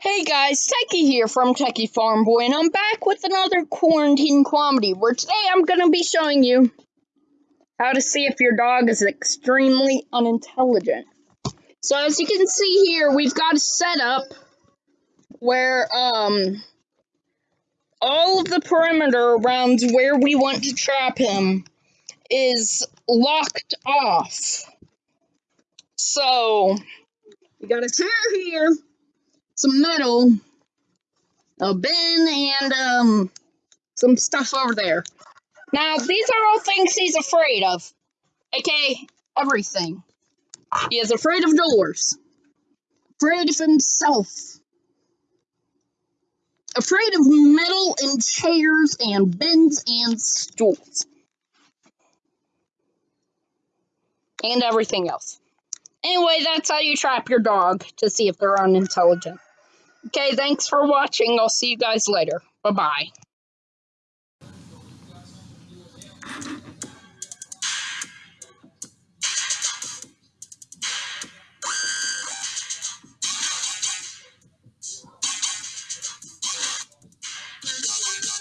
Hey guys, Techie here from Techie Farm Boy, and I'm back with another quarantine comedy where today I'm going to be showing you how to see if your dog is extremely unintelligent. So as you can see here, we've got a setup where um all of the perimeter around where we want to trap him is locked off. So we got a chair here some metal, a bin, and um, some stuff over there. Now, these are all things he's afraid of. Okay, everything. He is afraid of doors, afraid of himself, afraid of metal and chairs and bins and stools, and everything else. Anyway, that's how you trap your dog to see if they're unintelligent. Okay, thanks for watching. I'll see you guys later. Bye bye.